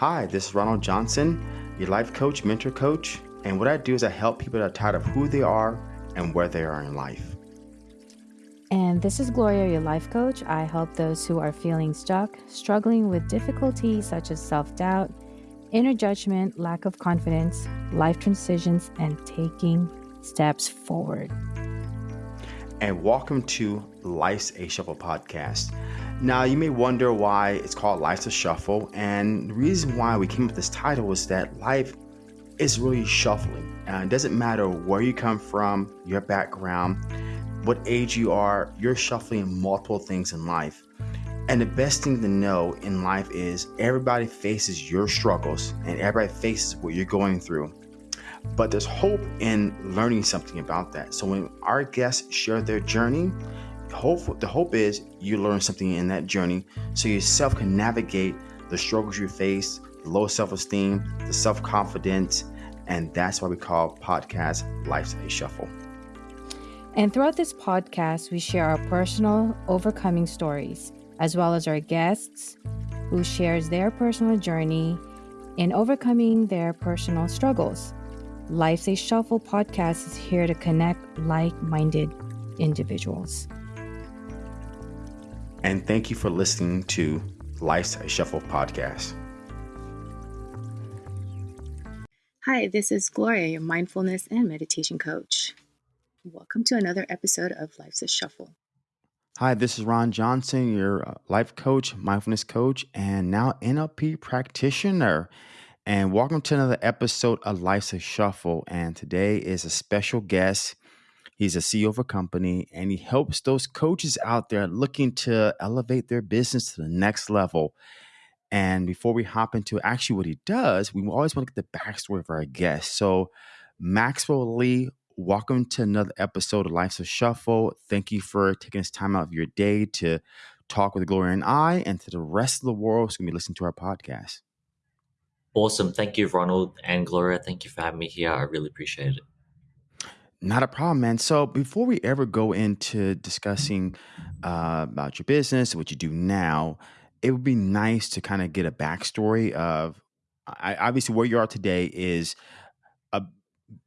Hi, this is Ronald Johnson, your life coach, mentor coach. And what I do is I help people that are tired of who they are and where they are in life. And this is Gloria, your life coach. I help those who are feeling stuck, struggling with difficulties such as self doubt, inner judgment, lack of confidence, life transitions, and taking steps forward. And welcome to Life's a Shuffle podcast. Now, you may wonder why it's called Life's a Shuffle, and the reason why we came up with this title is that life is really shuffling. Uh, it doesn't matter where you come from, your background, what age you are, you're shuffling multiple things in life. And the best thing to know in life is everybody faces your struggles and everybody faces what you're going through. But there's hope in learning something about that. So when our guests share their journey, hope the hope is you learn something in that journey. So yourself can navigate the struggles you face the low self-esteem the self-confidence and that's why we call podcast life's a shuffle. And throughout this podcast we share our personal overcoming stories as well as our guests who shares their personal journey in overcoming their personal struggles. Life's a shuffle podcast is here to connect like-minded individuals and thank you for listening to Life's a Shuffle podcast. Hi, this is Gloria, your mindfulness and meditation coach. Welcome to another episode of Life's a Shuffle. Hi, this is Ron Johnson, your uh, life coach, mindfulness coach, and now NLP practitioner. And welcome to another episode of Life's a Shuffle. And today is a special guest. He's a CEO of a company and he helps those coaches out there looking to elevate their business to the next level. And before we hop into actually what he does, we always want to get the backstory of our guest. So, Maxwell Lee, welcome to another episode of Life's a Shuffle. Thank you for taking this time out of your day to talk with Gloria and I, and to the rest of the world who's going to be listening to our podcast. Awesome. Thank you, Ronald and Gloria. Thank you for having me here. I really appreciate it. Not a problem, man. So before we ever go into discussing uh, about your business, what you do now, it would be nice to kind of get a backstory of. I, obviously, where you are today is a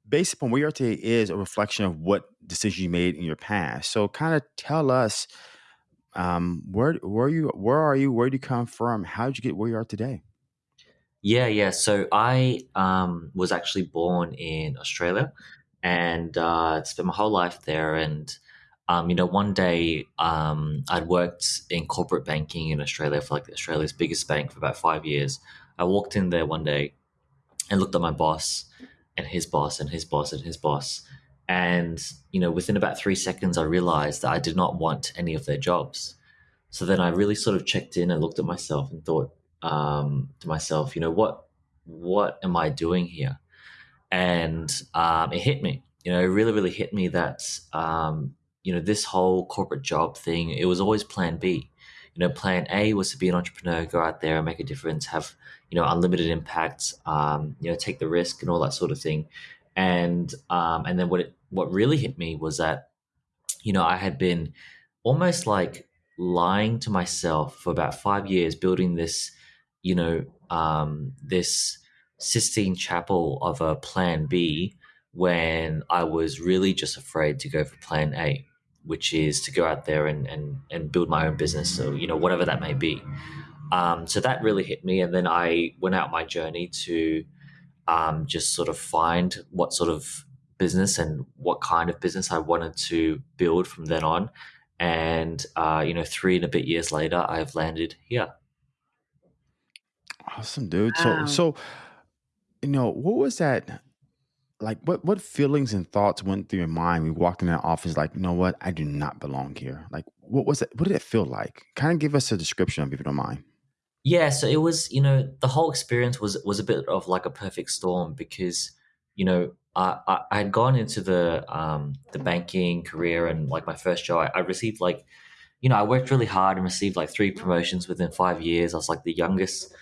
based upon where you are today is a reflection of what decisions you made in your past. So, kind of tell us um, where where you where are you? Where do you come from? How did you get where you are today? Yeah, yeah. So I um, was actually born in Australia and uh, spent my whole life there. And um, you know, one day um, I'd worked in corporate banking in Australia for like Australia's biggest bank for about five years. I walked in there one day and looked at my boss and his boss and his boss and his boss. And, you know, within about three seconds, I realized that I did not want any of their jobs. So then I really sort of checked in and looked at myself and thought um, to myself, you know, what, what am I doing here? And um, it hit me. You know, it really, really hit me that um, you know this whole corporate job thing. It was always Plan B. You know, Plan A was to be an entrepreneur, go out there and make a difference, have you know unlimited impact, um, you know, take the risk and all that sort of thing. And um, and then what it what really hit me was that you know I had been almost like lying to myself for about five years, building this, you know, um, this Sistine Chapel of a plan B when I was really just afraid to go for plan A, which is to go out there and, and, and build my own business. So, you know, whatever that may be. Um, so that really hit me. And then I went out my journey to um, just sort of find what sort of business and what kind of business I wanted to build from then on. And, uh, you know, three and a bit years later, I've landed here. Awesome, dude. Wow. So, so you know, what was that? Like, what what feelings and thoughts went through your mind when you walked in that office? Like, you know what? I do not belong here. Like, what was it? What did it feel like? Kind of give us a description of, if you don't mind. Yeah, so it was, you know, the whole experience was was a bit of like a perfect storm because, you know, I I had gone into the um the banking career and like my first job, I, I received like, you know, I worked really hard and received like three promotions within five years. I was like the youngest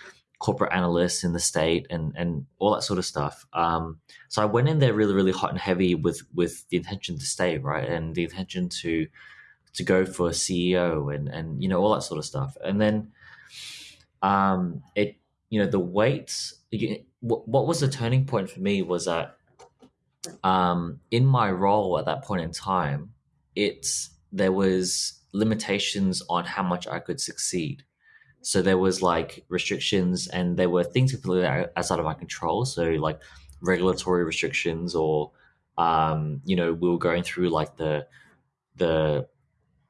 corporate analysts in the state and and all that sort of stuff. Um, so I went in there really really hot and heavy with with the intention to stay right and the intention to to go for a CEO and and you know all that sort of stuff. And then um, it you know, the weights. What, what was the turning point for me was that um, in my role at that point in time, it's there was limitations on how much I could succeed. So there was like restrictions, and there were things completely outside of my control. So like regulatory restrictions, or um, you know, we were going through like the the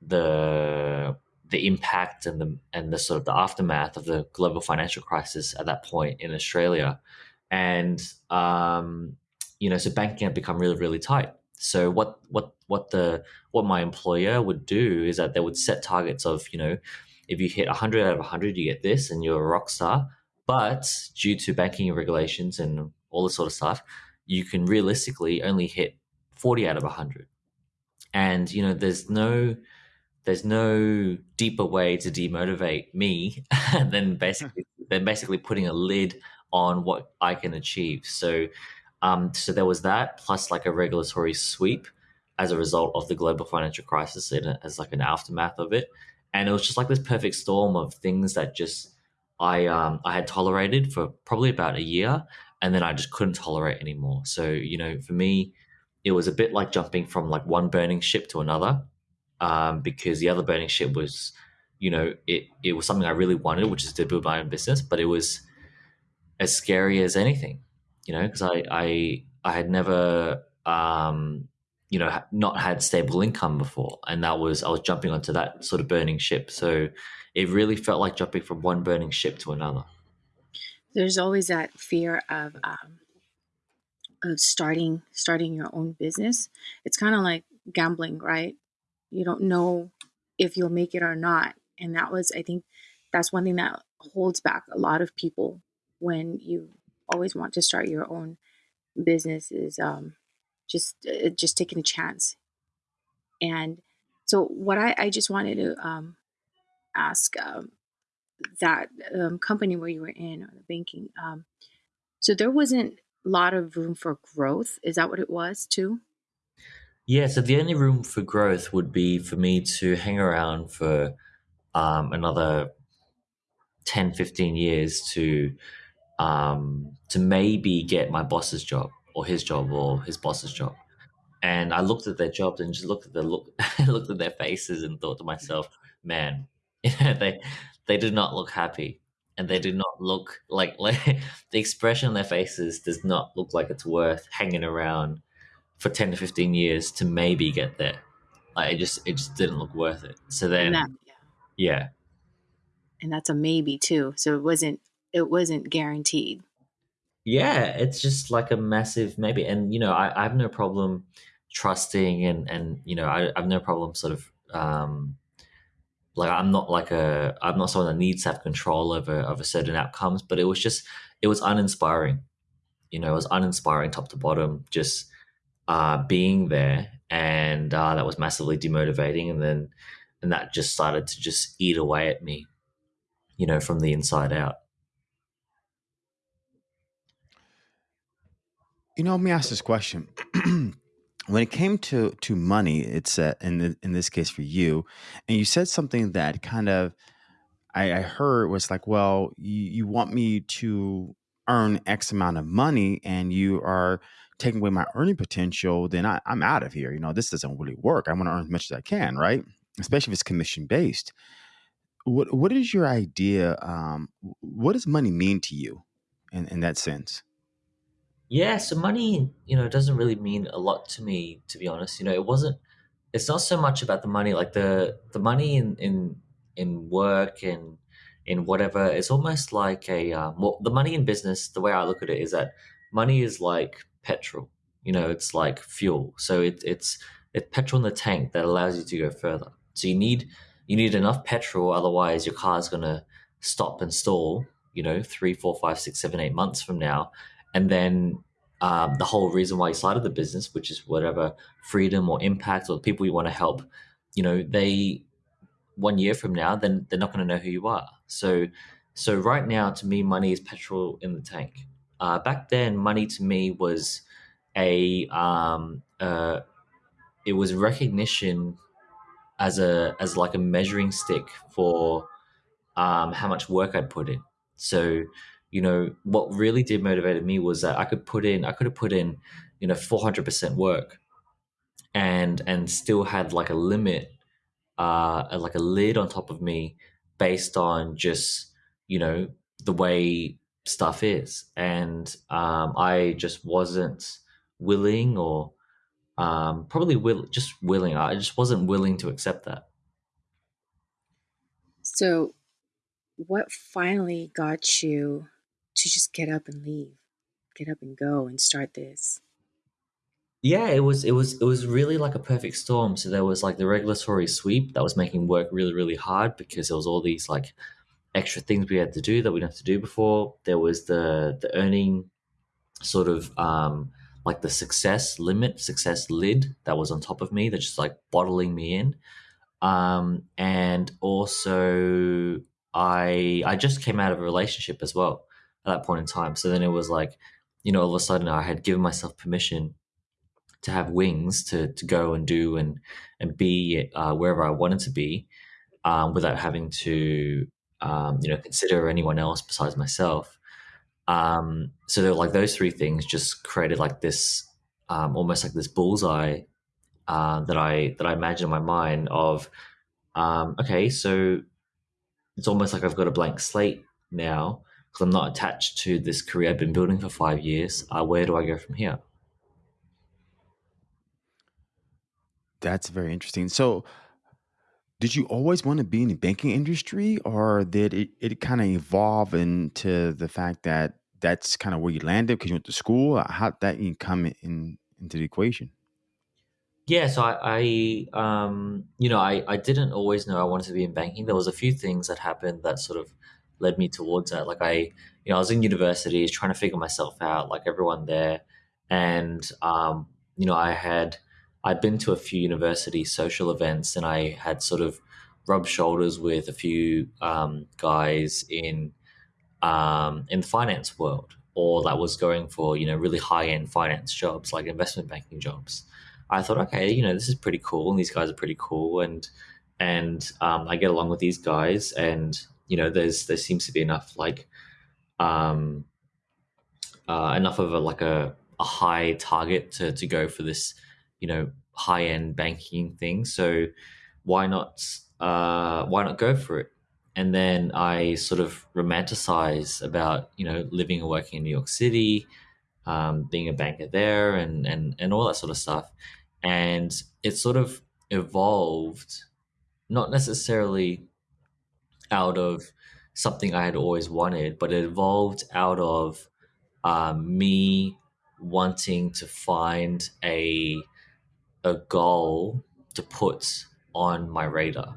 the the impact and the and the sort of the aftermath of the global financial crisis at that point in Australia, and um, you know, so banking had become really really tight. So what what what the what my employer would do is that they would set targets of you know if you hit 100 out of 100 you get this and you're a rock star but due to banking regulations and all this sort of stuff you can realistically only hit 40 out of 100 and you know there's no there's no deeper way to demotivate me than basically than basically putting a lid on what I can achieve. So um, so there was that plus like a regulatory sweep as a result of the global financial crisis and as like an aftermath of it. And it was just like this perfect storm of things that just I um, I had tolerated for probably about a year, and then I just couldn't tolerate anymore. So you know, for me, it was a bit like jumping from like one burning ship to another, um, because the other burning ship was, you know, it it was something I really wanted, which is to build my own business, but it was as scary as anything, you know, because I I I had never um, you know not had stable income before and that was i was jumping onto that sort of burning ship. So it really felt like jumping from one burning ship to another. There's always that fear of um, of starting starting your own business. It's kind of like gambling right? You don't know if you'll make it or not. And that was i think that's one thing that holds back a lot of people when you always want to start your own business is um, just uh, just taking a chance. And so, what I, I just wanted to um, ask um, that um, company where you were in, or the banking, um, so there wasn't a lot of room for growth. Is that what it was too? Yeah. So the only room for growth would be for me to hang around for um, another 10, 15 years to um, to maybe get my boss's job or his job or his boss's job. And I looked at their jobs and just looked at the look, looked at their faces and thought to myself, man, they they did not look happy, and they did not look like like the expression on their faces does not look like it's worth hanging around for ten to fifteen years to maybe get there. Like it just it just didn't look worth it. So then, that, yeah. yeah, and that's a maybe too. So it wasn't it wasn't guaranteed yeah it's just like a massive maybe and you know i, I have no problem trusting and and you know I, I have no problem sort of um like i'm not like a i'm not someone that needs to have control over over certain outcomes but it was just it was uninspiring. You know it was uninspiring top to bottom just uh being there and uh that was massively demotivating and then and that just started to just eat away at me you know from the inside out You know, let me ask this question. when it came to to money, it's uh, in the, in this case for you, and you said something that kind of I, I heard was like, well, you, you want me to earn X amount of money, and you are taking away my earning potential, then I, I'm out of here. You know, this doesn't really work. I want to earn as much as I can, right? Especially if it's commission based. What what is your idea? Um, what does money mean to you in, in that sense? Yeah, so money, you know, doesn't really mean a lot to me, to be honest. You know, it wasn't. It's not so much about the money, like the the money in in in work and in whatever. It's almost like a um, well, the money in business. The way I look at it is that money is like petrol. You know, it's like fuel. So it, it's it's petrol in the tank that allows you to go further. So you need you need enough petrol, otherwise your car's gonna stop and stall. You know, three, four, five, six, seven, eight months from now, and then um, the whole reason why you started the business, which is whatever freedom or impact or people you want to help, you know, they one year from now, then they're not going to know who you are. So, so right now, to me, money is petrol in the tank. Uh, back then, money to me was a um, uh, it was recognition as a as like a measuring stick for um, how much work I'd put in. So you know, what really did motivated me was that I could put in, I could have put in, you know, 400% work and, and still had like a limit, uh, like a lid on top of me based on just, you know, the way stuff is. And, um, I just wasn't willing or, um, probably will just willing. I just wasn't willing to accept that. So, what finally got you to just get up and leave, get up and go and start this? Yeah, it was it was it was really like a perfect storm. So there was like the regulatory sweep that was making work really really hard because there was all these like extra things we had to do that we didn't have to do before. There was the the earning sort of um like the success limit, success lid that was on top of me that's just like bottling me in. Um and also I I just came out of a relationship as well at that point in time. So then it was like, you know, all of a sudden I had given myself permission to have wings to to go and do and and be uh, wherever I wanted to be, um, without having to um, you know consider anyone else besides myself. Um, so like those three things just created like this um, almost like this bullseye uh, that I that I imagine in my mind of um, okay, so it's almost like I've got a blank slate now because I'm not attached to this career I've been building for five years. Uh, where do I go from here? That's very interesting. So, did you always want to be in the banking industry, or did it, it kind of evolve into the fact that that's kind of where you landed because you went to school? How did that even come in into the equation? Yeah, so I, I um, you know, I, I didn't always know I wanted to be in banking. There was a few things that happened that sort of led me towards that. Like I, you know, I was in university trying to figure myself out, like everyone there, and um, you know, I had I'd been to a few university social events, and I had sort of rubbed shoulders with a few um, guys in um, in the finance world, or that was going for you know really high end finance jobs like investment banking jobs. I thought, okay, you know, this is pretty cool, and these guys are pretty cool, and and um, I get along with these guys, and you know, there's there seems to be enough like um, uh, enough of a like a, a high target to to go for this, you know, high end banking thing. So why not uh, why not go for it? And then I sort of romanticize about you know living and working in New York City, um, being a banker there, and and and all that sort of stuff and it sort of evolved not necessarily out of something I had always wanted, but it evolved out of um, me wanting to find a a goal to put on my radar.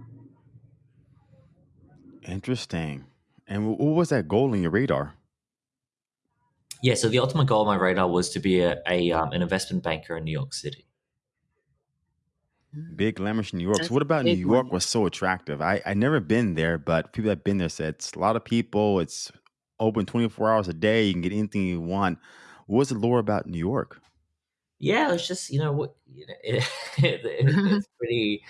Interesting. And what was that goal in your radar? Yeah, so the ultimate goal on my radar was to be a, a um, an investment banker in New York City. Big glamorous New York. So what a about New big York one. was so attractive? I I never been there, but people that been there said it's a lot of people. It's open 24 hours a day. You can get anything you want. What was the lore about New York? Yeah, it's just you know what you know, it, it, it's pretty.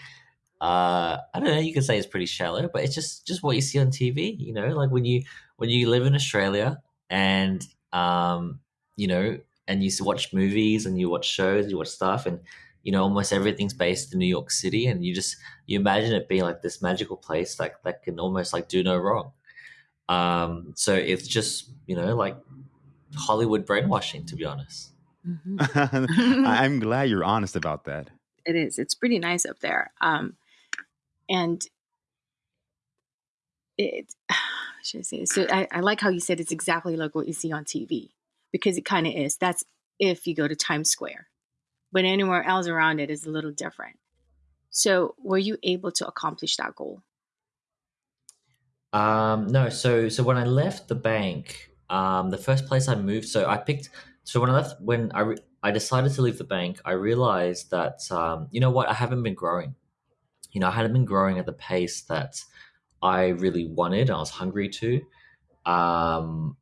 Uh, I don't know. You could say it's pretty shallow, but it's just just what you see on TV. You know, like when you when you live in Australia and um, you know, and you s- watch movies and you watch shows, you watch stuff, and you know, almost everything's based in New York City, and you just you imagine it being like this magical place, like that can almost like do no wrong. Um, so it's just you know like Hollywood brainwashing, to be honest. hmm I- I'm glad you're honest about that. it is. It's pretty nice up there. Um, and it, should I say? So I, I like how you said it's exactly like what you see on TV because it kind of is. That's if you go to Times Square, but anywhere else around it is a little different. So were you able to accomplish that goal? Um, no, so so when I left the bank, um, the first place I moved, so I picked. So when I left, when I re- I decided to leave the bank, I realized that um, you know what, I haven't been growing. You know, I hadn't been growing at the pace that I really wanted. I was hungry to. Um,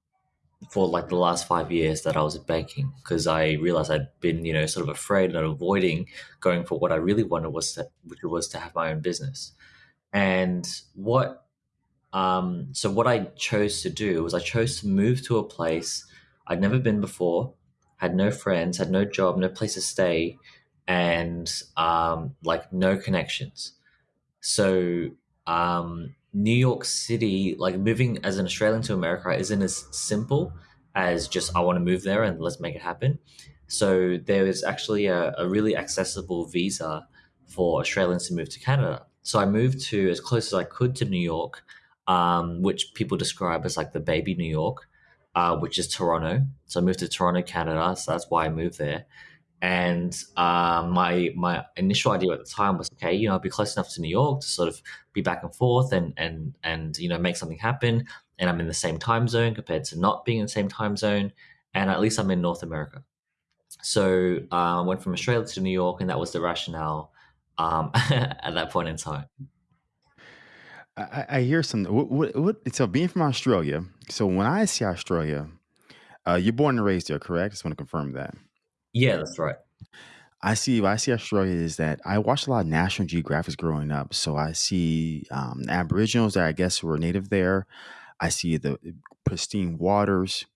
for like the last five years that I was at banking, because I realized I'd been, you know, sort of afraid and avoiding going for what I really wanted was to, which was to have my own business. And what um, so what I chose to do was I chose to move to a place I'd never been before, had no friends, had no job, no place to stay, and um, like no connections. So um, New York City, like moving as an Australian to America, isn't as simple as just I want to move there and let's make it happen. So there is actually a, a really accessible visa for Australians to move to Canada. So I moved to as close as I could to New York, um, which people describe as like the baby New York, uh, which is Toronto. So I moved to Toronto, Canada. So that's why I moved there. And um, my my initial idea at the time was, okay, you know, I'd be close enough to New York to sort of be back and forth and and and you know make something happen. And I'm in the same time zone compared to not being in the same time zone. And at least I'm in North America. So uh, I went from Australia to New York, and that was the rationale um, at that point in time. I, I hear some. What, what, what, so being from Australia, so when I see Australia, uh, you're born and raised there, correct? I Just want to confirm that. Yeah, that's right. I see. What I see Australia is that I watched a lot of National Geographics growing up. So I see um, Aboriginals that I guess were native there. I see the pristine waters.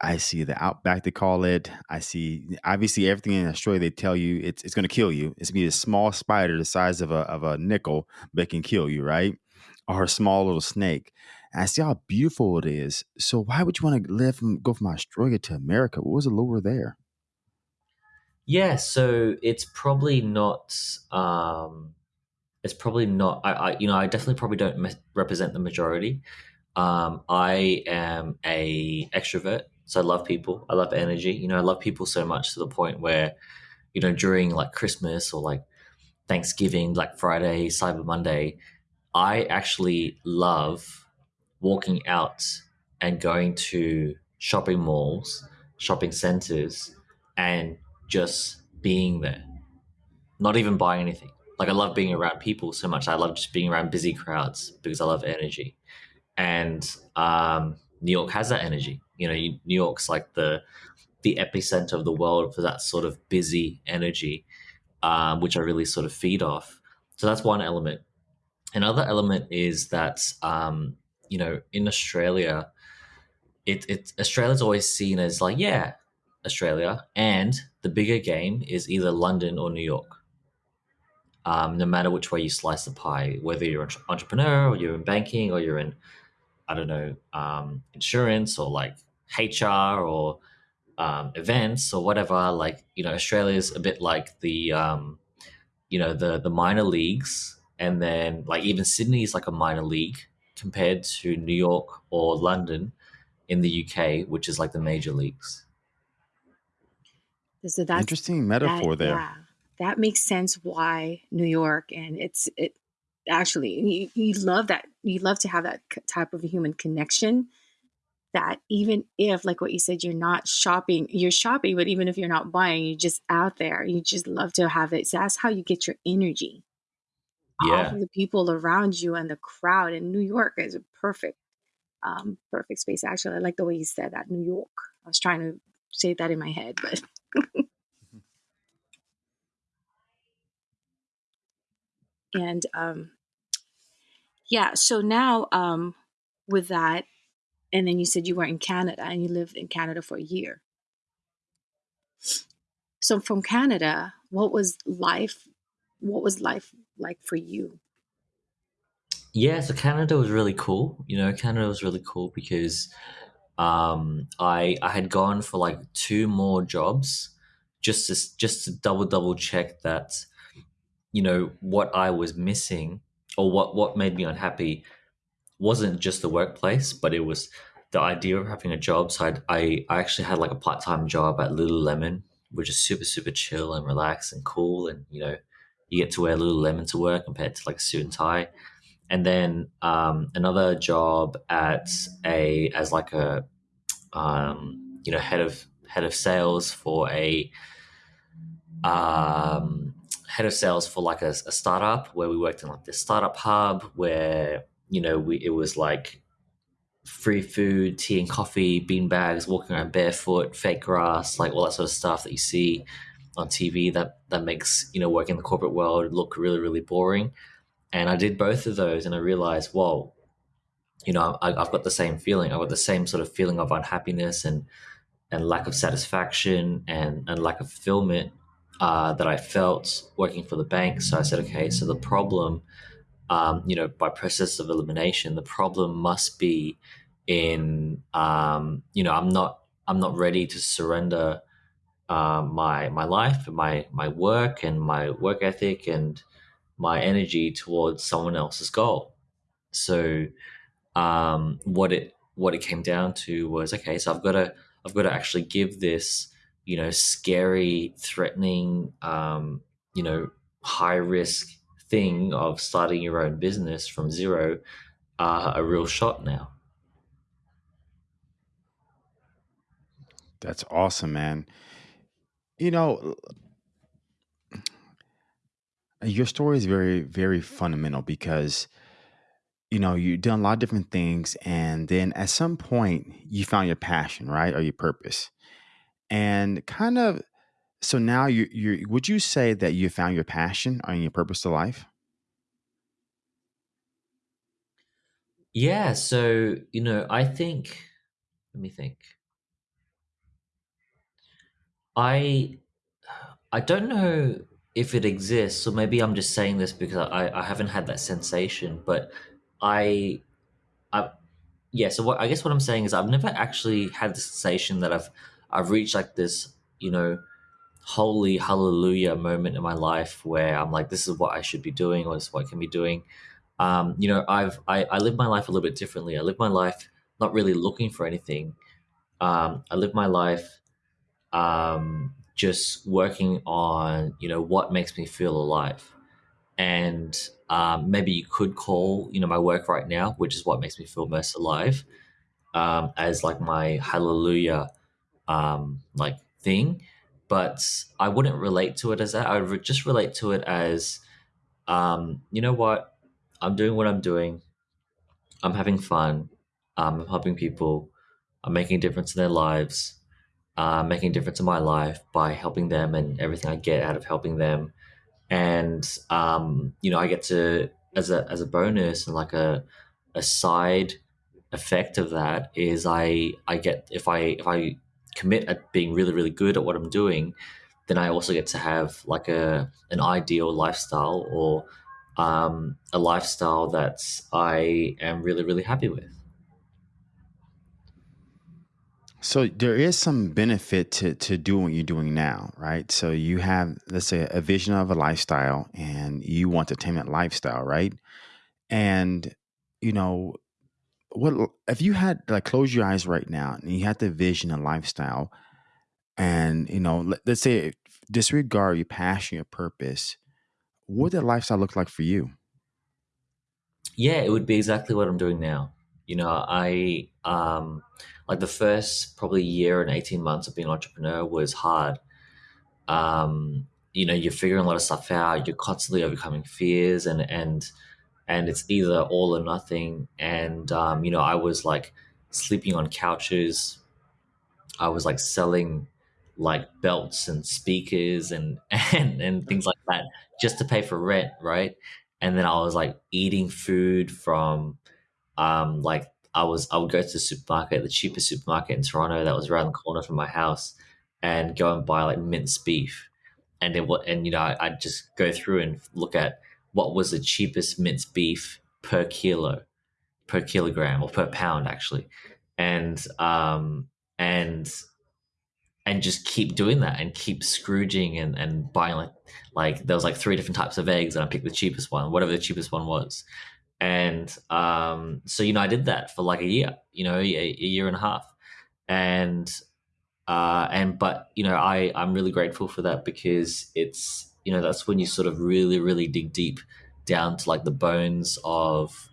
I see the outback they call it. I see obviously everything in Australia they tell you it's it's going to kill you. It's gonna be a small spider the size of a of a nickel, but can kill you, right? Or a small little snake. And I see how beautiful it is. So why would you want to live and go from Australia to America? What was the lure there? Yeah, so it's probably not. Um, it's probably not. I, I, you know, I definitely probably don't me- represent the majority. Um, I am a extrovert, so I love people. I love energy. You know, I love people so much to the point where, you know, during like Christmas or like Thanksgiving, Black Friday, Cyber Monday, I actually love walking out and going to shopping malls, shopping centers, and just being there, not even buying anything. Like I love being around people so much. I love just being around busy crowds because I love energy, and um, New York has that energy. You know, New York's like the the epicenter of the world for that sort of busy energy, um, which I really sort of feed off. So that's one element. Another element is that um, you know in Australia, it, it Australia's always seen as like yeah, Australia, and the bigger game is either London or New York. Um, no matter which way you slice the pie, whether you're an entrepreneur or you're in banking or you're in, I don't know, um, insurance or like HR or um, events or whatever. Like you know, Australia is a bit like the um, you know the the minor leagues, and then like even Sydney is like a minor league compared to New York or London in the UK, which is like the major leagues. So that's Interesting metaphor that, there. yeah, that makes sense why New York and it's it actually you, you love that you love to have that type of human connection that even if like what you said you're not shopping you're shopping but even if you're not buying you're just out there you just love to have it. So that's how you get your energy Yeah, the people around you and the crowd and new york is a perfect um perfect space actually. I like the way you said that new york. I was trying to say that in my head but and um yeah so now um with that and then you said you were in canada and you lived in canada for a year so from canada what was life what was life like for you yeah. So Canada was really cool. You know, Canada was really cool because um, I I had gone for like two more jobs just to just to double double check that you know what I was missing or what what made me unhappy wasn't just the workplace, but it was the idea of having a job. So I'd, I I actually had like a part time job at Lululemon, which is super super chill and relaxed and cool, and you know you get to wear Lululemon to work compared to like a suit and tie. And then um, another job at a as like a um, you know head of head of sales for a um, head of sales for like a, a startup where we worked in like this startup hub where you know we it was like free food, tea and coffee, bean bags, walking around barefoot, fake grass, like all that sort of stuff that you see on TV that that makes you know working in the corporate world look really really boring. And I did both of those, and I realized, whoa, you know, I, have got the same feeling. I've got the same sort of feeling of unhappiness and and lack of satisfaction and, and lack of fulfillment uh, that I felt working for the bank. So I said, okay, so the problem, um, you know, by process of elimination, the problem must be in, um, you know, I'm not, I'm not ready to surrender uh, my my life, my my work, and my work ethic, and my energy towards someone else's goal. So, um, what it what it came down to was okay. So I've got to I've got to actually give this, you know, scary, threatening, um, you know, high risk thing of starting your own business from zero uh, a real shot now. That's awesome, man. You know, your story is very, very fundamental because, you know, you've done a lot of different things. And then at some point, you found your passion, right? Or your purpose. And kind of, so now you, you, would you say that you found your passion or your purpose to life? Yeah. So, you know, I think, let me think. I I don't know if it exists, so maybe I'm just saying this because I, I haven't had that sensation, but I I yeah, so what I guess what I'm saying is I've never actually had the sensation that I've I've reached like this, you know, holy hallelujah moment in my life where I'm like, this is what I should be doing, or this is what I can be doing. Um, you know, I've I, I live my life a little bit differently. I live my life not really looking for anything. Um, I live my life um, just working on you know what makes me feel alive. And um, maybe you could call you know my work right now which is what makes me feel most alive um, as like my hallelujah um, like thing. But i wouldn't relate to it as that. I would just relate to it as um, you know what? I'm doing what i'm doing. I'm having fun. Um, i'm helping people. I'm making a difference in their lives uh, making a difference in my life by helping them and everything I get out of helping them. And um, you know, I get to as a as a bonus and like a a side effect of that is I I get if I if I commit at being really really good at what I'm doing, then I also get to have like a an ideal lifestyle or um, a lifestyle that I am really really happy with. So there is some benefit to to doing what you're doing now, right? So you have, let's say, a vision of a lifestyle, and you want to attain that lifestyle, right? And you know, what if you had like close your eyes right now and you had the vision and lifestyle, and you know, let, let's say disregard your passion, your purpose, what would that lifestyle look like for you? Yeah, it would be exactly what I'm doing now. You know, I um like the first probably year and 18 months of being an entrepreneur was hard. Um, you know, you're figuring a lot of stuff out, you're constantly overcoming fears and and and it's either all or nothing. And um, you know, I was like sleeping on couches. I was like selling like belts and speakers and and and things like that just to pay for rent, right? And then I was like eating food from um, like I was I would go to the supermarket, the cheapest supermarket in Toronto that was around the corner from my house, and go and buy like minced beef, and then what and you know I, I'd just go through and look at what was the cheapest minced beef per kilo, per kilogram or per pound actually, and um and and just keep doing that and keep scrooging and, and buying like like there was like three different types of eggs and I picked the cheapest one, whatever the cheapest one was and um, so you know I did that for like a year, you know, a, a year and a half, and uh, and but you know I I'm really grateful for that because it's you know that's when you sort of really really dig deep down to like the bones of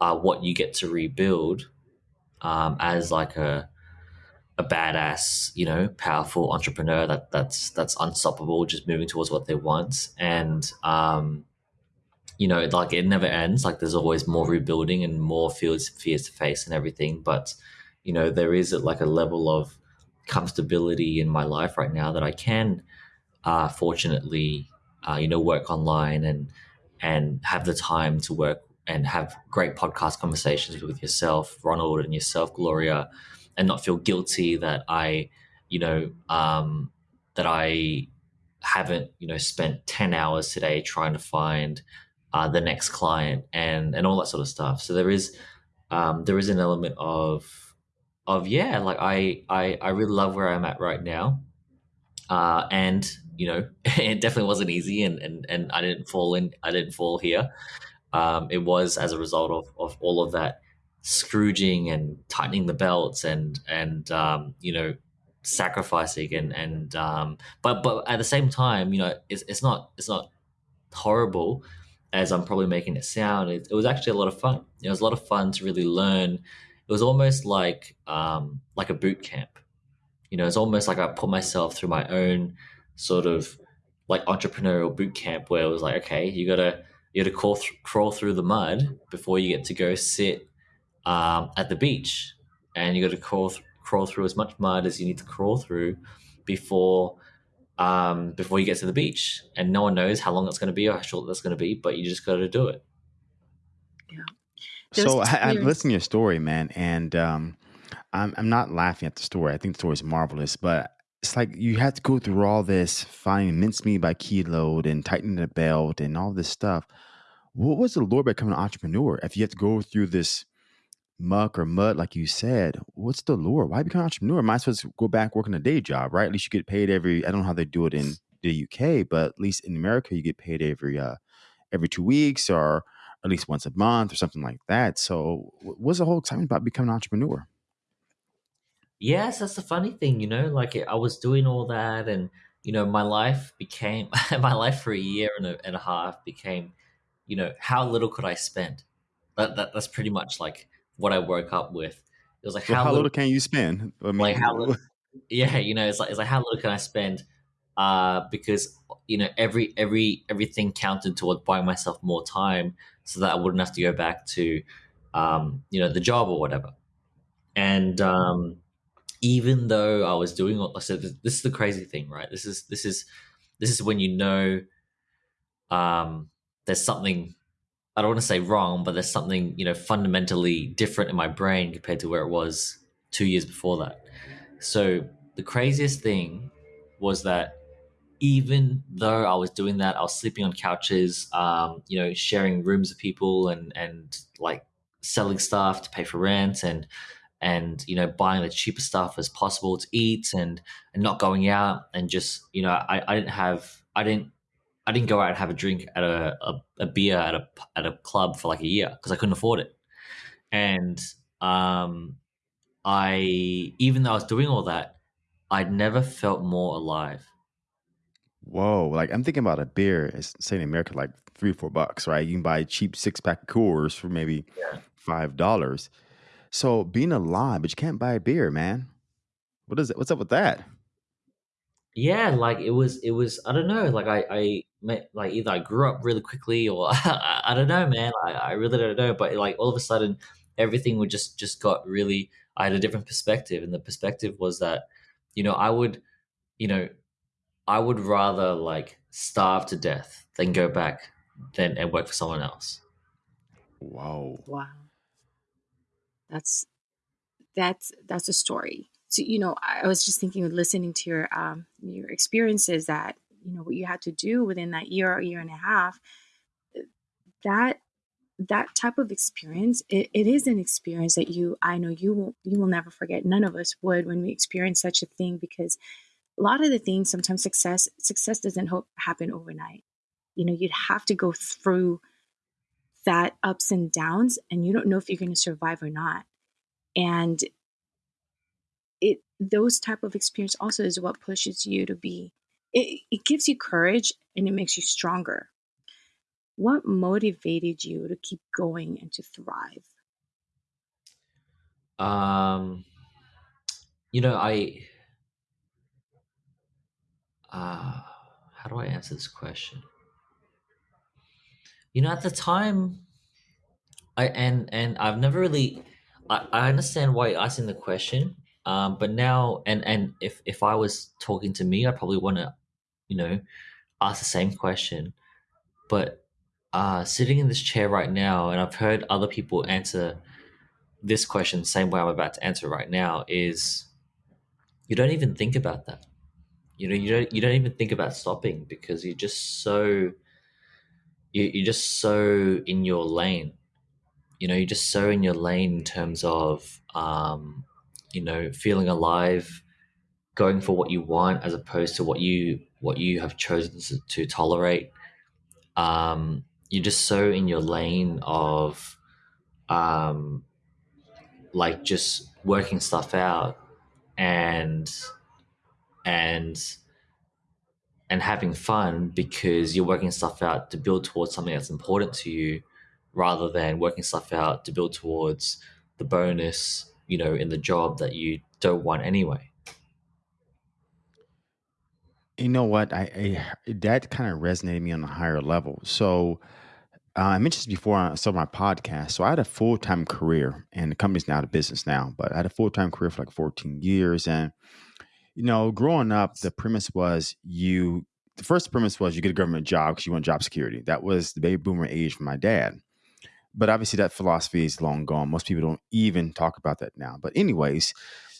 uh, what you get to rebuild um, as like a a badass, you know, powerful entrepreneur that that's that's unstoppable, just moving towards what they want, and um, you know, like it never ends. Like there's always more rebuilding and more fears, fears to face and everything. But, you know, there is like a level of comfortability in my life right now that I can, uh, fortunately, uh, you know, work online and, and have the time to work and have great podcast conversations with yourself, Ronald, and yourself, Gloria, and not feel guilty that I, you know, um, that I haven't, you know, spent 10 hours today trying to find uh, the next client and, and all that sort of stuff. So there is, um, there is an element of, of, yeah, like I, I, I really love where I'm at right now. Uh, and you know, it definitely wasn't easy and, and, and I didn't fall in, I didn't fall here. Um, it was as a result of, of all of that scrooging and tightening the belts and, and, um, you know, sacrificing and, and, um, but, but at the same time, you know, it's, it's not, it's not horrible as I'm probably making it sound. It, it was actually a lot of fun. It was a lot of fun to really learn. It was almost like, um, like a boot camp. You know, it's almost like I put myself through my own sort of like entrepreneurial boot camp where it was like, okay, you gotta you gotta crawl, th- crawl through the mud before you get to go sit um, at the beach, and you got to crawl th- crawl through as much mud as you need to crawl through before um, before you get to the beach. And no one knows how long it's going to be or how short that's going to be, but you just got to do it. Yeah. So I, I'm listening to your story, man, and um, I'm I'm not laughing at the story. I think the story is marvelous, but it's like you had to go through all this, finding mincemeat by kilo and tightening the belt and all this stuff. What was the lure becoming an entrepreneur? If you have to go through this muck or mud, like you said, what's the lure? Why become an entrepreneur? Might supposed to go back working a day job, right? At least you get paid every. I don't know how they do it in the UK, but at least in America, you get paid every uh, every two weeks or at least once a month or something like that. So, what's the whole excitement about becoming an entrepreneur? Yes, that's the funny thing, you know. Like I was doing all that, and you know, my life became my life for a year and a, and a half became, you know, how little could I spend? That, that that's pretty much like what I woke up with. It was like how, how little, little can you spend? I like how little, yeah, you know, it's like it's like how little can I spend? Uh, because you know every every everything counted towards buying myself more time so that I wouldn't have to go back to, um, you know, the job or whatever. And um, even though I was doing all, so said this is the crazy thing, right? This is this is this is when you know um, there's something I don't want to say wrong, but there's something you know fundamentally different in my brain compared to where it was two years before that. So the craziest thing was that even though I was doing that, I was sleeping on couches, um, you know, sharing rooms with people and and like selling stuff to pay for rent and and you know buying the cheapest stuff as possible to eat and and not going out and just you know I, I didn't have I didn't I didn't go out and have a drink at a, a, a beer at a at a club for like a year because I couldn't afford it and um I even though I was doing all that I'd never felt more alive whoa! Like I'm thinking about a beer. It's say in America, like three, or four bucks, right? You can buy a cheap six pack Coors for maybe yeah five dollars. So being alive, but you can't buy a beer, man. What is it? What's up with that? yeah like it was it was I don't know like I I like either I grew up really quickly or I, I don't know man I, I really don't know but like all of a sudden everything would just just got really I had a different perspective and the perspective was that you know I would you know I would rather like starve to death than go back than and work for someone else Whoa! Wow. That's that's that's a story. So you know, I I was just thinking, of listening to your um your experiences that you know what you had to do within that year or year and a half. Eh, that that type of experience, it, it is an experience that you I know you will you will never forget. None of us would when we experience such a thing because a lot of the things sometimes success success doesn't happen overnight. You know, you'd have to go through that ups and downs, and you don't know if you're going to survive or not. And it those type of experience also is what pushes you to be it, it gives you courage and it makes you stronger what motivated you to keep going and to thrive um you know I uh how do I answer this question you know at the time I and and I've never really I, I understand why you're asking the question. Um, but now and and if if I was talking to me, I probably want to, you know, ask the same question. But uh, sitting in this chair right now, and I've heard other people answer this question the same way I'm about to answer right now, is you don't even think about that. You know, you don't you don't even think about stopping because you're just so you, you're just so in your lane. You know, you're just so in your lane in terms of um, you know feeling alive, going for what you want as opposed to what you what you have chosen to, to tolerate. Um, you're just so in your lane of um, like just working stuff out and and and having fun because you're working stuff out to build towards something that's important to you rather than working stuff out to build towards the bonus you know in the job that you don't want anyway You know what? I, I that kind of resonated me on a higher level. So uh, I mentioned this before on some of my podcasts. So I had a full time career, and the company's now out of business now. But I had a full time career for like 14 years, and you know, growing up, the premise was you. The first premise was you get a government job because you want job security. That was the baby boomer age for my dad. But obviously, that philosophy is long gone. Most people don't even talk about that now. But anyways,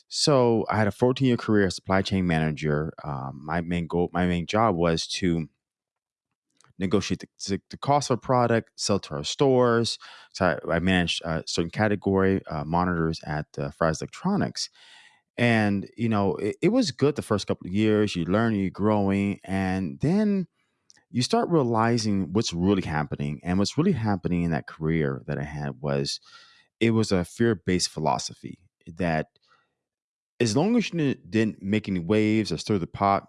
so I had a 14 year career as supply chain manager. Um, my main goal, my main job was to negotiate the, the, cost of a product, sell to our stores. So I, I managed a certain category uh, monitors at uh, Fry's Electronics. And, you know, it, it was good the first couple of years. You learn, you're growing. And then you start realizing what's really happening. And what's really happening in that career that I had was it was a fear based philosophy that as long as you didn't make any waves or stir the pot,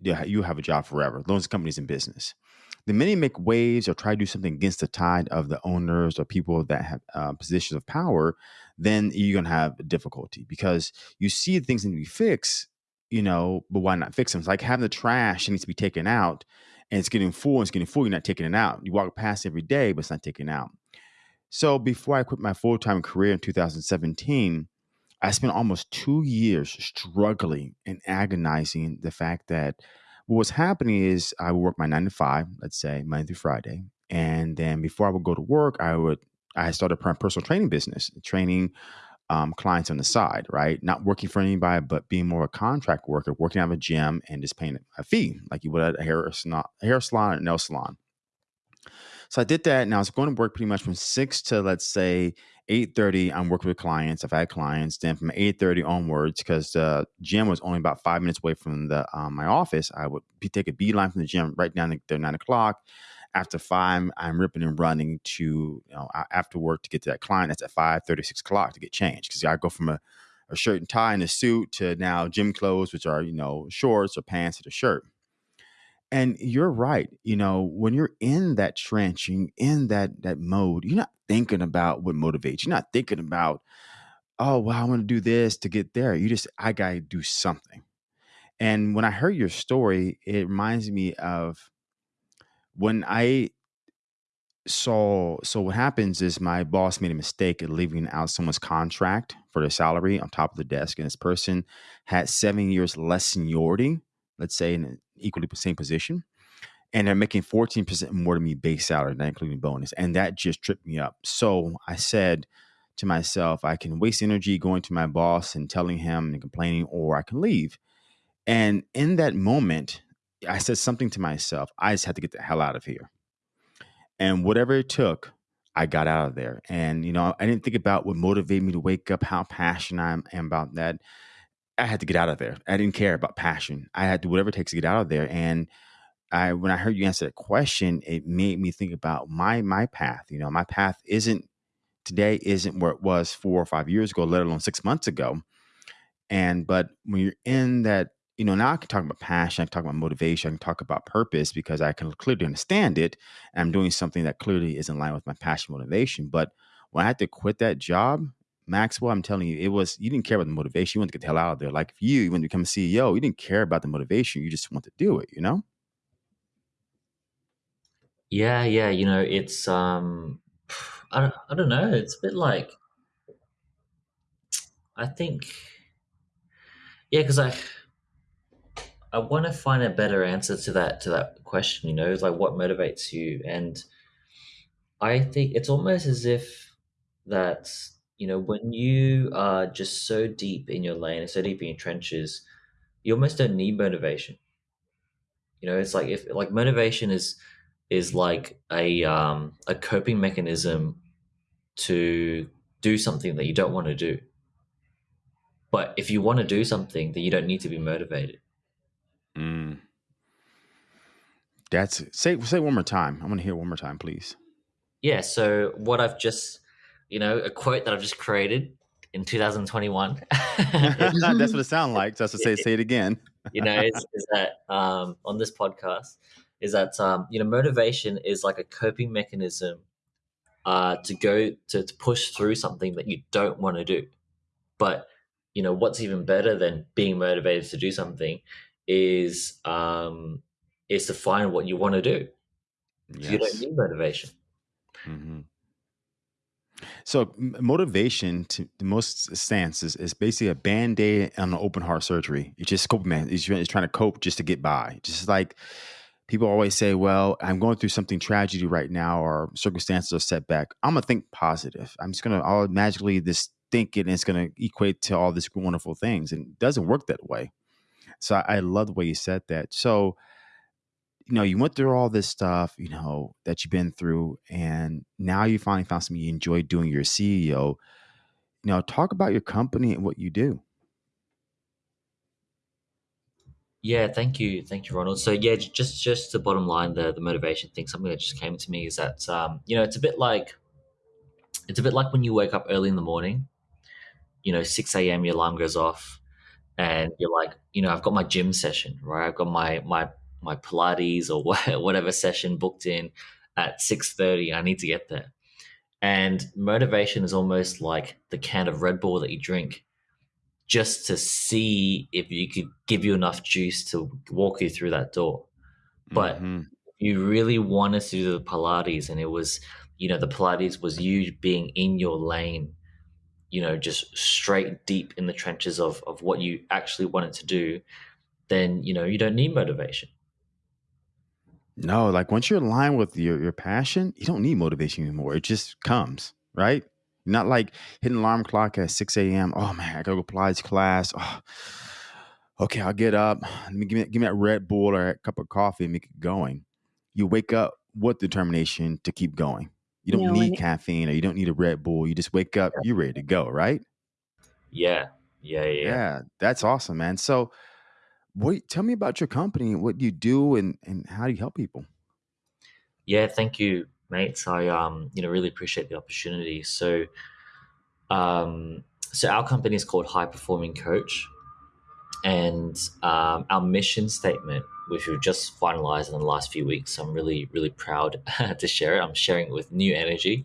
you have a job forever. As long as the company's in business. The minute you make waves or try to do something against the tide of the owners or people that have uh, positions of power, then you're gonna have difficulty because you see things need to be fixed, you know, but why not fix them? It's like having the trash needs to be taken out and it's getting full and it's getting full, you're not taking it out. You walk past every day, but it's not taken out. So before I quit my full time career in 2017, I spent almost two years struggling and agonizing the fact that what was happening is I would work my nine to five, let's say Monday through Friday, and then before I would go to work, I would I started a personal training business, training um, clients on the side, right? Not working for anybody, but being more a contract worker, working out of a gym and just paying a fee like you would at a hair, salon, hair salon or nail salon. So I did that, and I was going to work pretty much from six to let's say eight thirty. I'm working with clients. I've had clients. Then from eight thirty onwards, because the gym was only about five minutes away from the um, my office, I would take a beeline from the gym right down there nine o'clock. After five, I'm ripping and running to you know after work to get to that client. That's at five thirty, six o'clock to get changed because I go from a, a shirt and tie and a suit to now gym clothes, which are you know shorts or pants and a shirt. And you're right. You know, when you're in that trench, in that that mode, you're not thinking about what motivates. You're not thinking about, oh, well, I want to do this to get there. You just, I gotta do something. And when I heard your story, it reminds me of when I saw. So what happens is my boss made a mistake at leaving out someone's contract for their salary on top of the desk, and this person had seven years less seniority. Let's say in an equally same position and they're making 14% more than me base salary, not including bonus. And that just tripped me up. So I said to myself, I can waste energy going to my boss and telling him and complaining, or I can leave. And in that moment, I said something to myself. I just had to get the hell out of here. And whatever it took, I got out of there. And, you know, I didn't think about what motivated me to wake up, how passionate I am about that. I had to get out of there. I didn't care about passion. I had to do whatever it takes to get out of there. And I when I heard you answer that question, it made me think about my my path. You know, my path isn't today isn't where it was four or five years ago, let alone six months ago. And but when you're in that, you know, now I can talk about passion, I can talk about motivation, I can talk about purpose because I can clearly understand it. And I'm doing something that clearly is in line with my passion motivation. But when I had to quit that job, Maxwell, I'm telling you, it was you didn't care about the motivation. You wanted to get the hell out of there. Like if you, you want to become a CEO, you didn't care about the motivation. You just want to do it, you know? Yeah, yeah, you know, it's um I don't, I don't know, it's a bit like I think yeah, because I I want to find a better answer to that to that question, you know, like what motivates you and I think it's almost as if that you know when you are just so deep in your lane and so deep in your trenches, you almost don't need motivation. You know, it's like if like motivation is is like a um, a coping mechanism to do something that you don't want to do. But if you want to do something, then you don't need to be motivated. Mm. That's say say one more time. I want to hear one more time, please. Yeah. So what I've just, you know, a quote that I've just created in 2021. That's what it sounds like. Just to say, say it again. you know, is, is that um, on this podcast is that um, you know motivation is like a coping mechanism uh, to go to, to push through something that you don't want to do. But you know what's even better than being motivated to do something is um, is to find what you want to do. Yes. You don't need motivation. Mm-hmm. So motivation to the most stances is basically a band-aid on an open heart surgery. It's just cope, man. He's trying to cope just to get by. Just like people always say, well, I'm going through something tragedy right now or circumstances are setback. I'm gonna think positive. I'm just gonna all magically this think it and it's gonna equate to all these wonderful things. And it doesn't work that way. So I, I love the way you said that. So you know, you went through all this stuff, you know, that you've been through, and now you finally found something you enjoy doing. You're a CEO. You know, talk about your company and what you do. Yeah, thank you, thank you, Ronald. So yeah, just just the bottom line, the the motivation thing, something that just came to me is that um, you know, it's a bit like it's a bit like when you wake up early in the morning, you know, six a.m. your alarm goes off, and you're like, you know, I've got my gym session, right? I've got my my my Pilates or whatever session booked in at 6:30. I need to get there. And motivation is almost like the can of Red Bull that you drink just to see if you could give you enough juice to walk you through that door. But mm-hmm. you really wanted to do the Pilates and it was, you know, the Pilates was you being in your lane, you know, just straight deep in the trenches of, of what you actually wanted to do, then, you know, you don't need motivation. No, like once you're aligned with your, your passion, you don't need motivation anymore. It just comes, right? Not like hitting alarm clock at 6 a.m. Oh man, I gotta go Pilates class. Oh, okay, I'll get up. Let me give me give me that Red Bull or a cup of coffee and make it going. You wake up with determination to keep going. You don't need it, caffeine or you don't need a Red Bull. You just wake up, you're ready to go, right? Yeah. Yeah, yeah. Yeah, that's awesome, man. So what tell me about your company and what do you do and, and how do you help people? Yeah, thank you, mates. I um, you know, really appreciate the opportunity. So um so our company is called High Performing Coach. And um, our mission statement, which we've just finalized in the last few weeks, so I'm really, really proud to share it. I'm sharing it with new energy.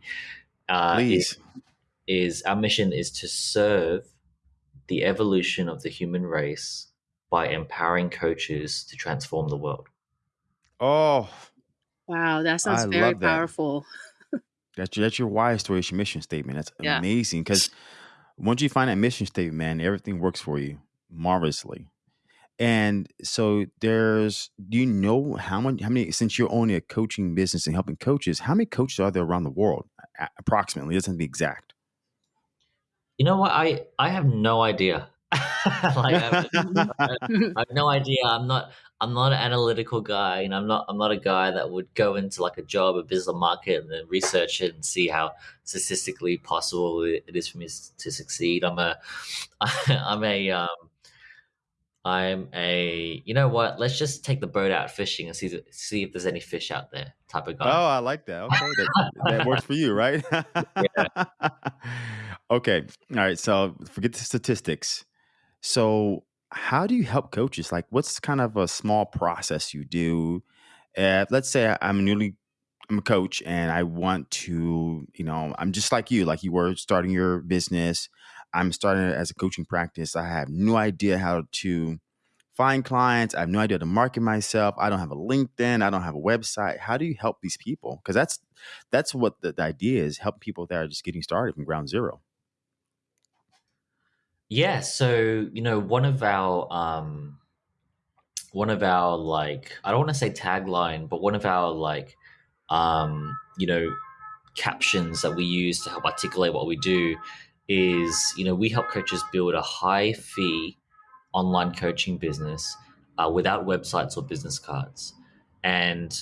Uh, Please. Is, is our mission is to serve the evolution of the human race by empowering coaches to transform the world. Oh, wow, that sounds I very powerful. That. that's, that's your why story, your mission statement. That's yeah. amazing because once you find that mission statement, man, everything works for you marvelously. And so there's, do you know how many, how many, since you're owning a coaching business and helping coaches, how many coaches are there around the world? Approximately, it doesn't be exact. You know what? I, I have no idea. like I, have no idea. I'm not. I'm not an analytical guy, and I'm not. I'm not a guy that would go into like a job, a business market, and then research it and see how statistically possible it is for me to succeed. I'm a. I'm a. Um, I'm a. You know what? Let's just take the boat out fishing and see see if there's any fish out there. Type of guy. Oh, I like that. Okay, that, that works for you, right? yeah. Okay. All right. So forget the statistics so, how do you help coaches? Like, what's kind of a small process you do? Uh, let's say I'm newly, I'm a coach, and I want to, you know, I'm just like you, like you were starting your business. I'm starting as a coaching practice. I have no idea how to find clients. I have no idea how to market myself. I don't have a LinkedIn. I don't have a website. How do you help these people? Because that's that's what the, the idea is: help people that are just getting started from ground zero. Yeah, so you know, one of our um one of our like I don't want to say tagline, but one of our like um you know captions that we use to help articulate what we do is you know we help coaches build a high fee online coaching business uh, without websites or business cards. And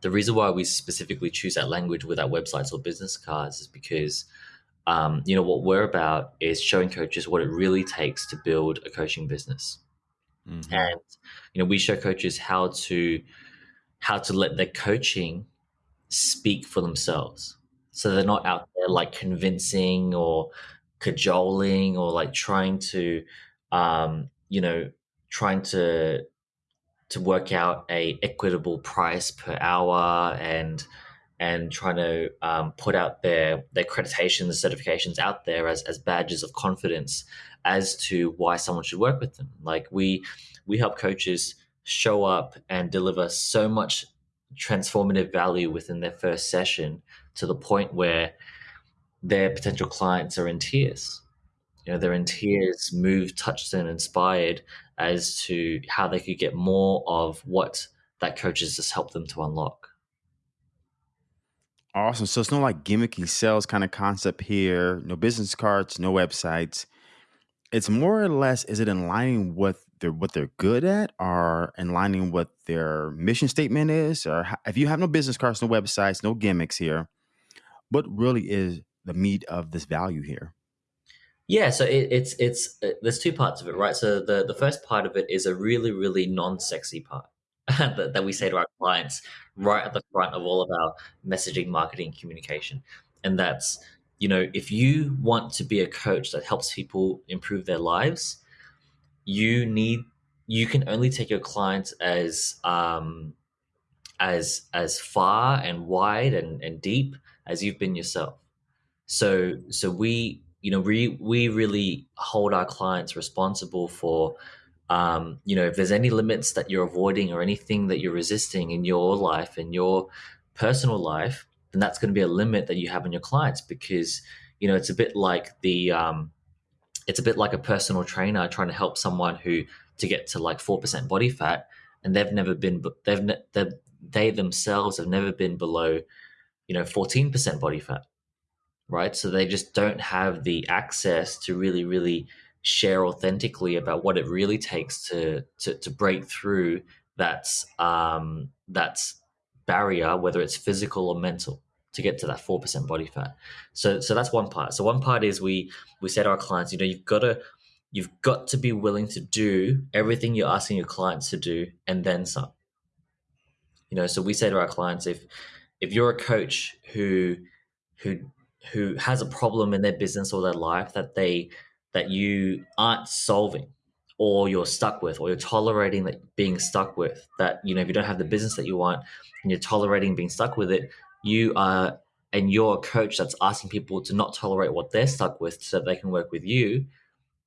the reason why we specifically choose that language without websites or business cards is because um, you know what we're about is showing coaches what it really takes to build a coaching business mm-hmm. and you know we show coaches how to how to let their coaching speak for themselves. So they're not out there like convincing or cajoling or like trying to, um, you know, trying to to work out a equitable price per hour and and trying to um, put out their their accreditations certifications out there as, as badges of confidence as to why someone should work with them like we we help coaches show up and deliver so much transformative value within their first session to the point where their potential clients are in tears. You know, they're in tears, moved, touched, and inspired as to how they could get more of what that coach has just helped them to unlock. Awesome. So it's no like gimmicky sales kind of concept here, no business cards, no websites. It's more or less, is it in line with they're what they're good at or in lining what their mission statement is or if you have no business cards no websites no gimmicks here what really is the meat of this value here yeah so it, it's it's uh, there's two parts of it right so the the first part of it is a really really non-sexy part that, that we say to our clients right at the front of all of our messaging marketing communication and that's you know if you want to be a coach that helps people improve their lives you need you can only take your clients as um, as as far and wide and, and deep as you've been yourself. So so we you know we we really hold our clients responsible for um, you know if there's any limits that you're avoiding or anything that you're resisting in your life in your personal life then that's going to be a limit that you have in your clients because you know it's a bit like the um, it's a bit like a personal trainer trying to help someone who to get to like 4% body fat and they've never been they've they they themselves have never been below you know 14% body fat right? So they just don't have the access to really really share authentically about what it really takes to to, to break through that's um that's barrier whether it's physical or mental to get to that 4% body fat. So so that's one part. So one part is we we say to our clients, you know, you've got to you've got to be willing to do everything you're asking your clients to do and then some. You know, so we say to our clients if if you're a coach who who who has a problem in their business or their life that they that you aren't solving or you're stuck with or you're tolerating that being stuck with that you know if you don't have the business that you want and you're tolerating being stuck with it you are and you're a coach that's asking people to not tolerate what they're stuck with so they can work with you,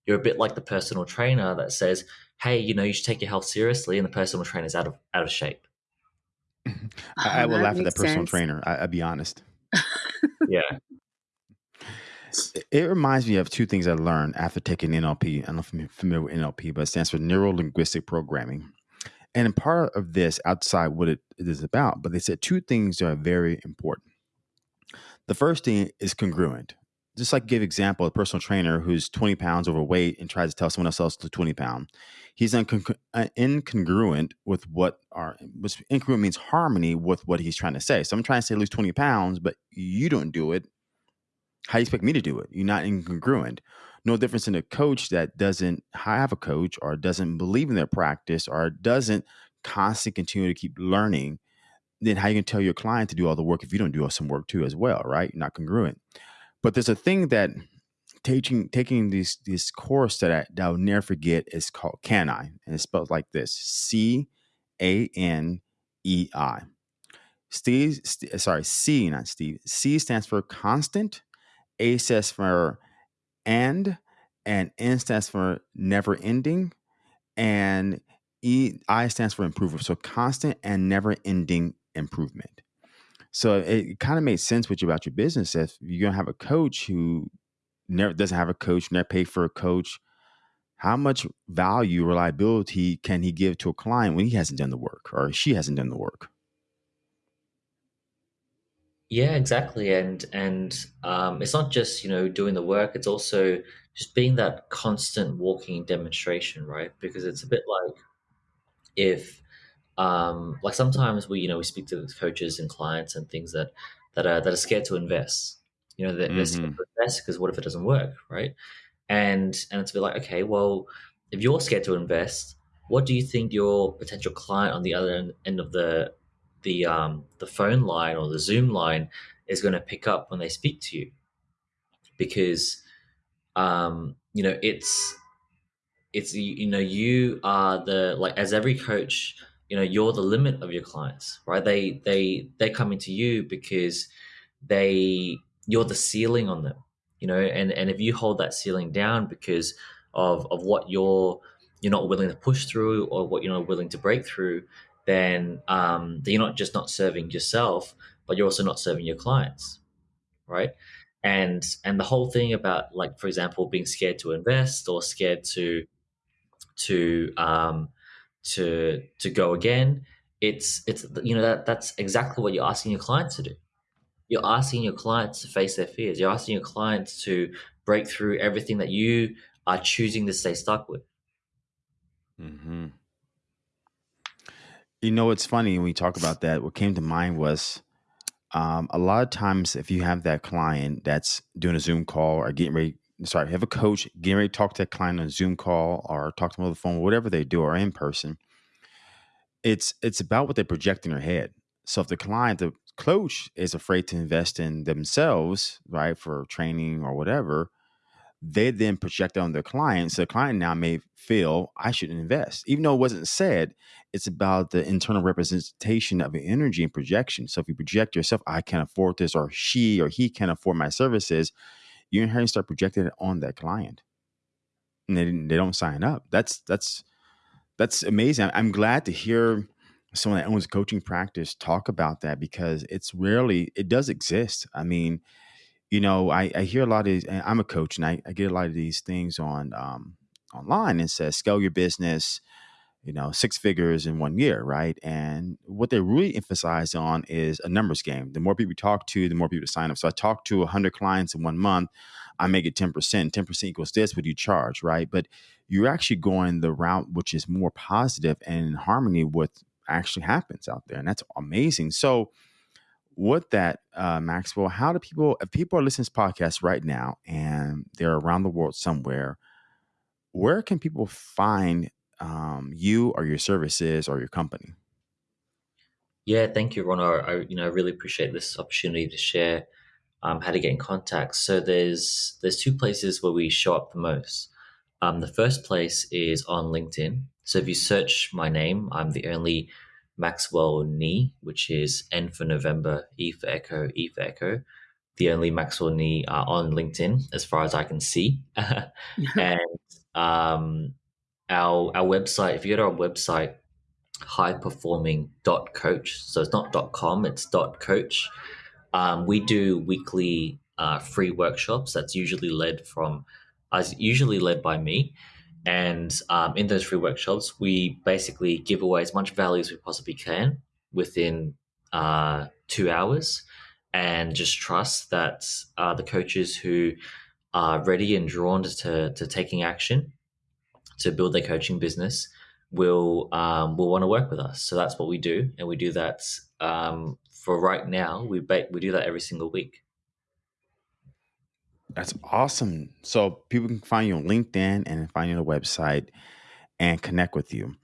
you're a bit like the personal trainer that says, Hey, you know, you should take your health seriously, and the personal trainer is out of out of shape. I, oh, I will laugh at that personal sense. trainer. I, will be honest. yeah. It reminds me of two things I learned after taking NLP. I don't know if you're familiar with NLP, but it stands for Neuro Linguistic Programming. And part of this, outside what it is about, but they said two things are very important. The first thing is congruent. Just like give example, a personal trainer who's 20 pounds overweight and tries to tell someone else to 20 pound. He's uh, incongruent with what are, which incongruent means harmony with what he's trying to say. So I'm trying to say lose 20 pounds, but you don't do it. How do you expect me to do it? You're not incongruent. No difference in a coach that doesn't have a coach or doesn't believe in their practice or doesn't constantly continue to keep learning then how you can tell your client to do all the work if you don't do some work too as well right? You're not congruent. But there's a thing that taking taking this this course that, I, that i'll never forget is called Can I, and it's spelled like this c-a-n-e-i steve st- sorry c not steve. C stands for constant a stands for and and N stands for never ending and E I stands for improvement. So constant and never ending improvement. So it kind of made sense with you about your business. If you're gonna have a coach who never doesn't have a coach, never pay for a coach, how much value, reliability can he give to a client when he hasn't done the work or she hasn't done the work? Yeah, exactly. And and um, it's not just you know doing the work; it's also just being that constant walking demonstration, right? Because it's a bit like if um, like sometimes we you know we speak to coaches and clients and things that that are that are scared to invest. You know, they're, they're scared Mm-hmm. to invest because what if it doesn't work, right? And and it's a bit like okay, well, if you're scared to invest, what do you think your potential client on the other end, end of the the um, the phone line or the Zoom line is going to pick up when they speak to you? Because um, you know it's it's you know you are the like as every coach you know you're the limit of your clients right they they they're coming to you because they you're the ceiling on them you know and and if you hold that ceiling down because of of what you're you're not willing to push through or what you're not willing to break through then um you're not just not serving yourself but you're also not serving your clients right and and the whole thing about like for example being scared to invest or scared to to um, to to go again. It's it's you know that that's exactly what you're asking your clients to do. You're asking your clients to face their fears. You're asking your clients to break through everything that you are choosing to stay stuck with. Mm-hmm. You know, it's funny when we talk about that. What came to mind was um, a lot of times if you have that client that's doing a Zoom call or getting ready, sorry, have a coach getting ready to talk to that client on a Zoom call or talk to them on the phone, whatever they do, or in person, it's it's about what they project in their head. So if the client, the coach is afraid to invest in themselves, right, for training or whatever, they then project on their client. So the client now may feel I should invest, even though it wasn't said. It's about the internal representation of energy and projection. So if you project yourself, I can afford this, or she or he can afford my services, you inherently start projecting it on that client, and they, they don't sign up. That's that's that's amazing. I'm glad to hear someone that owns coaching practice talk about that because it's rarely it does exist. I mean, you know, I, I hear a lot of these. I'm a coach, and I, I get a lot of these things on um, online. and says scale your business, you know, six figures in one year, right? And what they really emphasize on is a numbers game. The more people you talk to, the more people to sign up. So I talk to 100 clients in one month, I make it 10%. 10% equals this, what you charge, right? But you're actually going the route which is more positive and in harmony with actually happens out there. And that's amazing. So with that, uh, Maxwell, how do people, if people are listening to this podcast right now and they're around the world somewhere, where can people find um, you or your services or your company? Yeah, thank you, Ron. I, you know I really appreciate this opportunity to share um, how to get in contact. So there's there's two places where we show up the most. Um, the first place is on LinkedIn. So if you search my name, I'm the only Maxwell Nee, which is N for November, E for Echo, E for Echo. The only Maxwell uh, on LinkedIn, as far as I can see. and um, our our website, if you go to our website, highperforming.coach. So it's not .com, it's .coach. Um, we do weekly uh, free workshops. That's usually led from, as usually led by me. And um, in those free workshops, we basically give away as much value as we possibly can within uh, two hours, and just trust that uh, the coaches who are ready and drawn to to taking action to build their coaching business will um, will want to work with us. So that's what we do, and we do that um, for right now. We we do that every single week. That's awesome. So people can find you on LinkedIn and find you on the website and connect with you.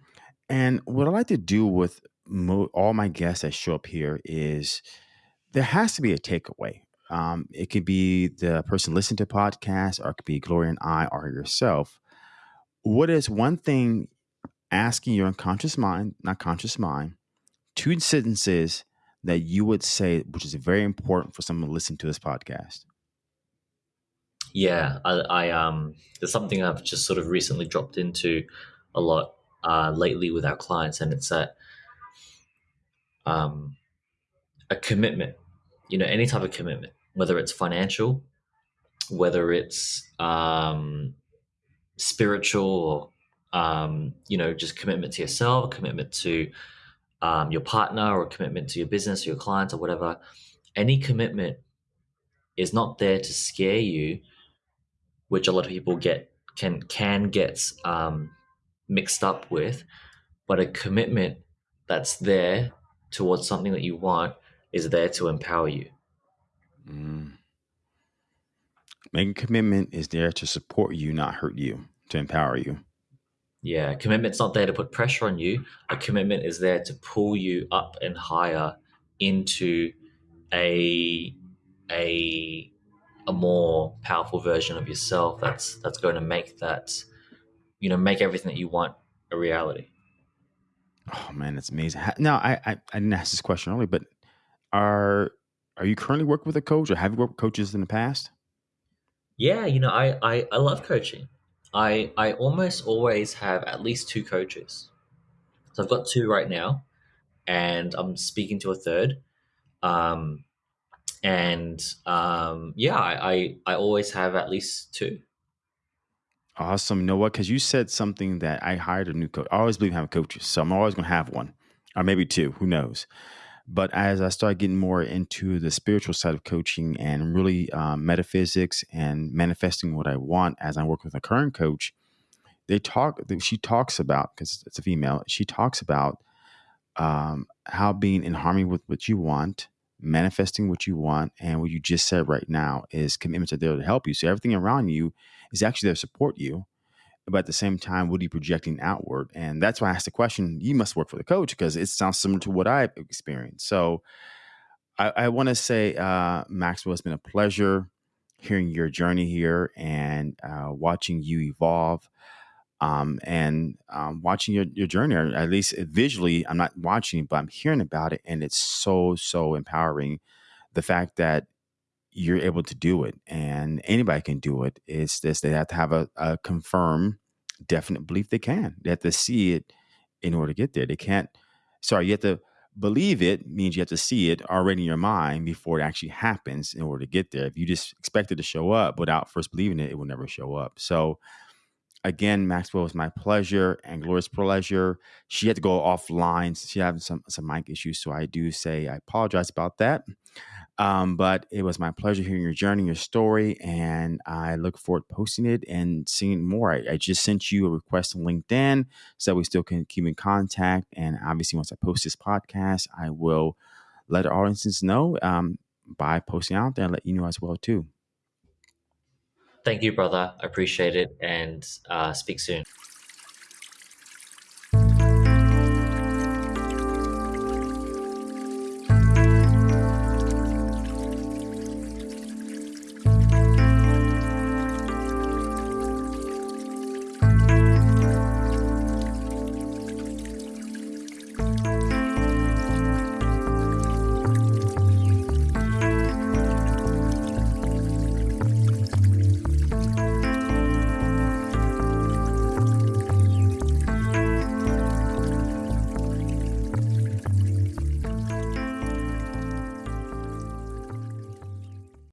And what I like to do with mo- all my guests that show up here is there has to be a takeaway. Um, it could be the person listening to podcast, or it could be Gloria and I, or yourself. What is one thing asking your unconscious mind, not conscious mind, two sentences that you would say, which is very important for someone to listen to this podcast? Yeah, I, I um, there's something I've just sort of recently dropped into a lot uh, lately with our clients, and it's that um, a commitment. You know, any type of commitment, whether it's financial, whether it's um, spiritual, or um, you know, just commitment to yourself, commitment to um, your partner, or commitment to your business, or your clients, or whatever. any commitment is not there to scare you, which a lot of people get can can get um, mixed up with, but a commitment that's there towards something that you want is there to empower you. Mm. Making commitment is there to support you, not hurt you, to empower you. Yeah, commitment's not there to put pressure on you. A commitment is there to pull you up and higher into a a a more powerful version of yourself that's that's going to make that you know make everything that you want a reality. Oh man that's amazing. Now I, I i didn't ask this question earlier but are are you currently working with a coach or have you worked with coaches in the past? Yeah you know i i, I love coaching. I i almost always have at least two coaches. So i've got two right now and i'm speaking to a third. Um and um, yeah, I, I, always have at least two. Awesome. You know what? Because you said something that I hired a new coach. I always believe in having coaches, so I'm always going to have one, or maybe two. Who knows? But as I started getting more into the spiritual side of coaching and really um, metaphysics and manifesting what I want, as I work with a current coach, they talk. She talks about because it's a female. She talks about um, how being in harmony with what you want manifesting what you want and what you just said right now is commitments are there to help you. So everything around you is actually there to support you but at the same time what are you projecting outward? And that's why i asked the question you must work for the coach because it sounds similar to what i've experienced. So i, I want to say uh, maxwell it's been a pleasure hearing your journey here and uh, watching you evolve um, and um, watching your, your journey, or at least visually, I'm not watching, but I'm hearing about it, and it's so so empowering. The fact that you're able to do it, and anybody can do it. It's this they have to have a, a confirmed, definite belief they can. They have to see it in order to get there. They can't. Sorry, you have to believe it means you have to see it already in your mind before it actually happens in order to get there. If you just expect it to show up without first believing it, it will never show up. So again, Maxwell, was my pleasure and Gloria's pleasure. She had to go offline. She having some some mic issues, so I do say I apologize about that. Um, but it was my pleasure hearing your journey, your story, and I look forward to posting it and seeing more. I, I just sent you a request on LinkedIn so we still can keep in contact. And obviously, once I post this podcast, I will let our audiences know um, by posting out there and let you know as well too. Thank you, brother. I appreciate it and uh, speak soon.